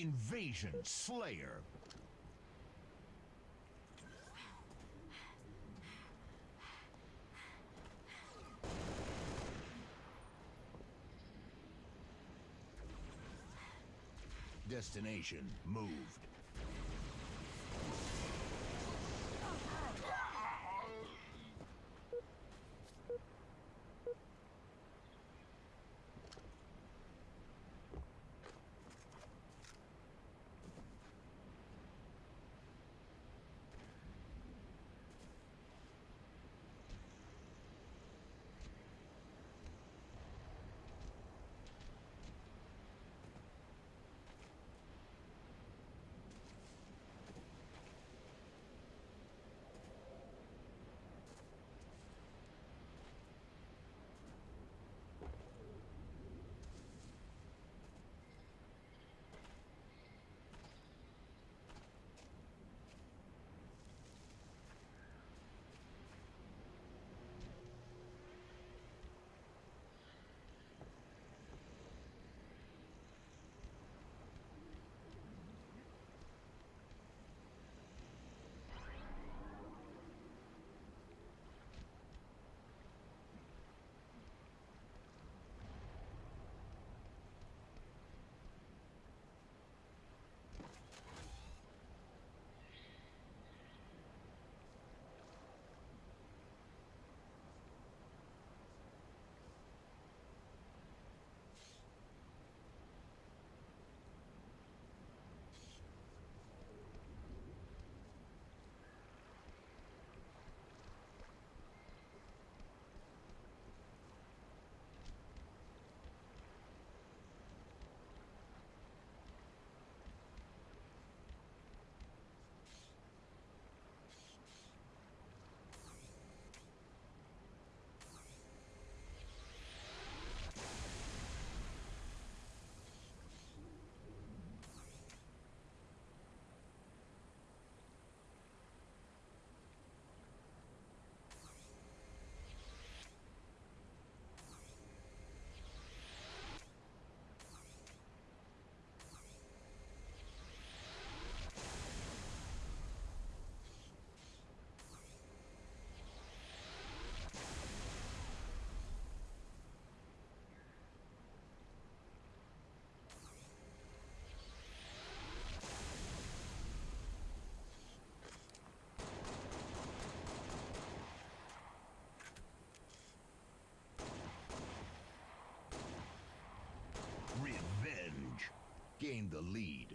Invasion Slayer. Destination moved. Gained the lead.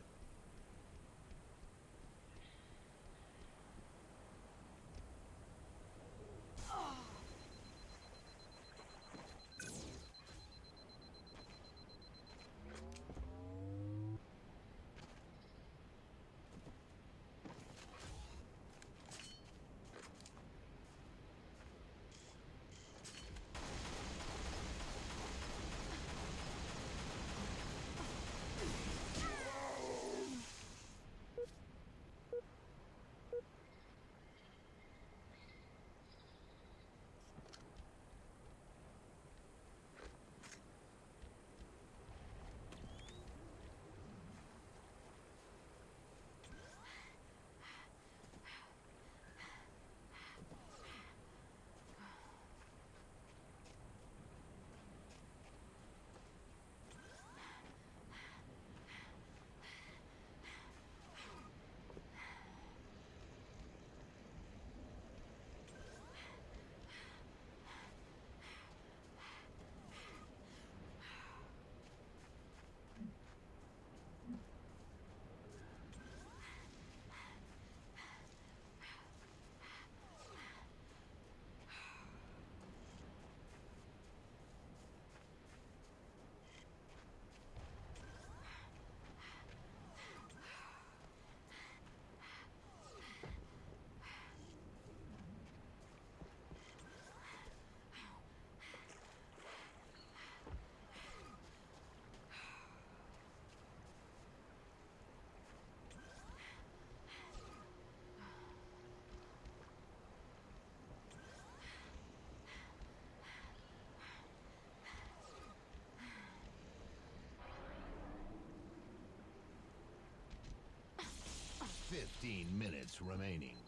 15 minutes remaining.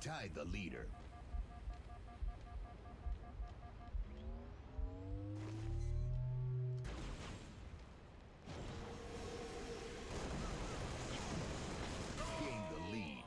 Tied the leader. Gained the lead.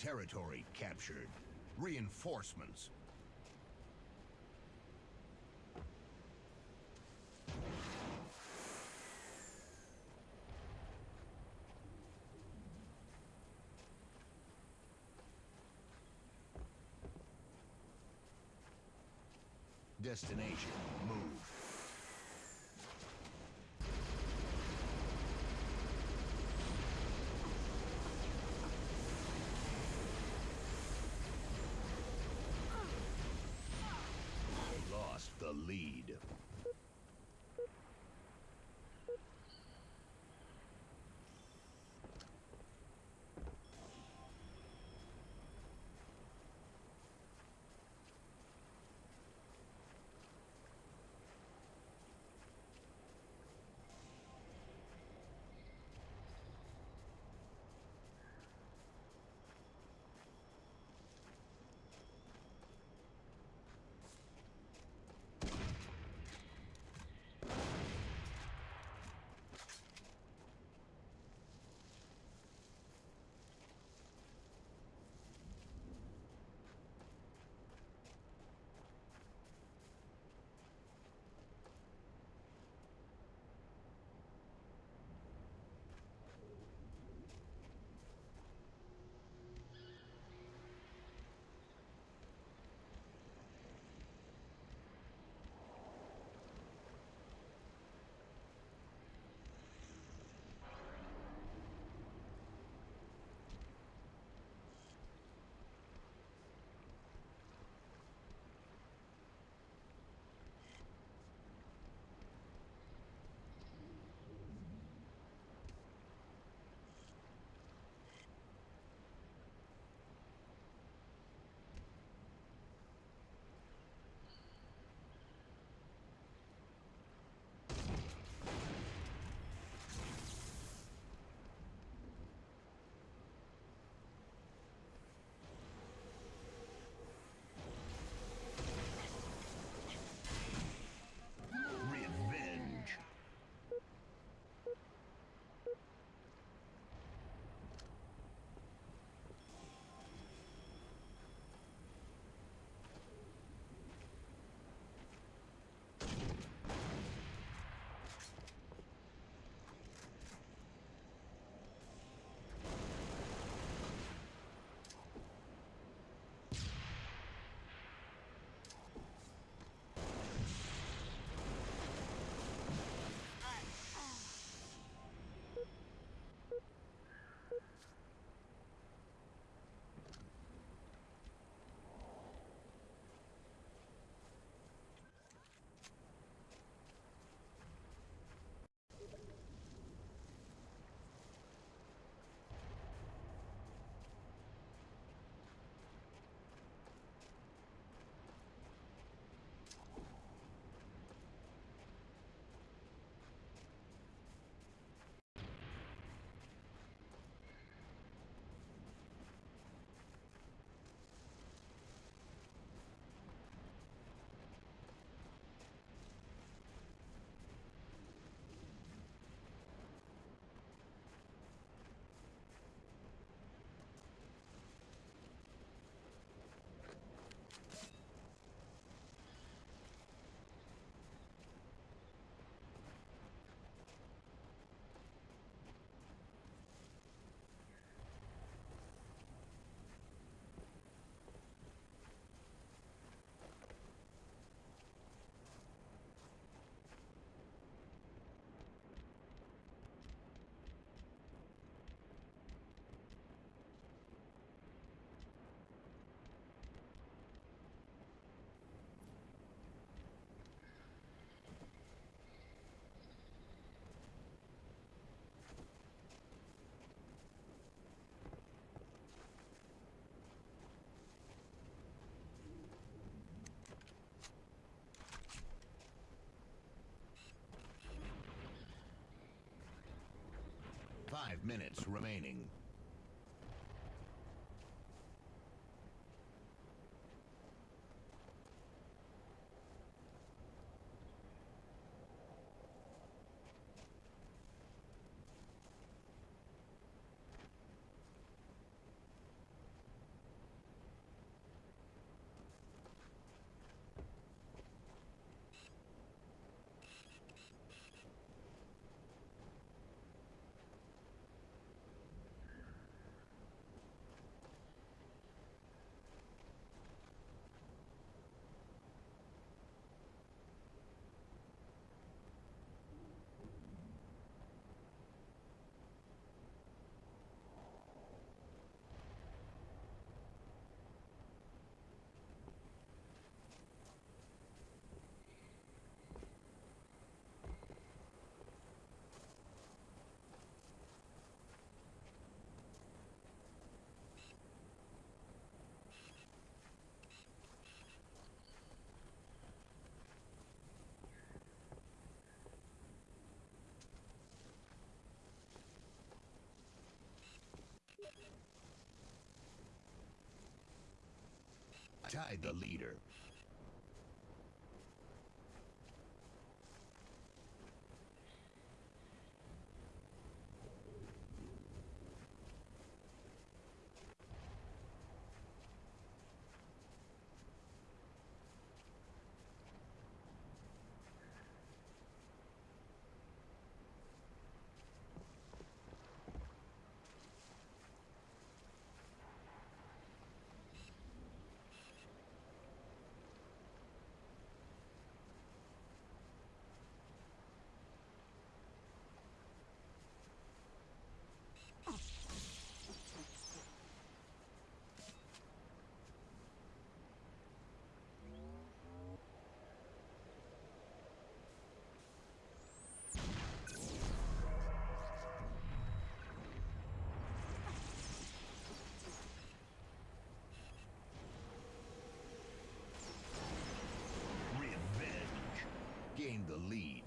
Territory captured. Reinforcements. Destination, move. Lost the lead. Minutes remaining. Tied the leader. Gained the lead.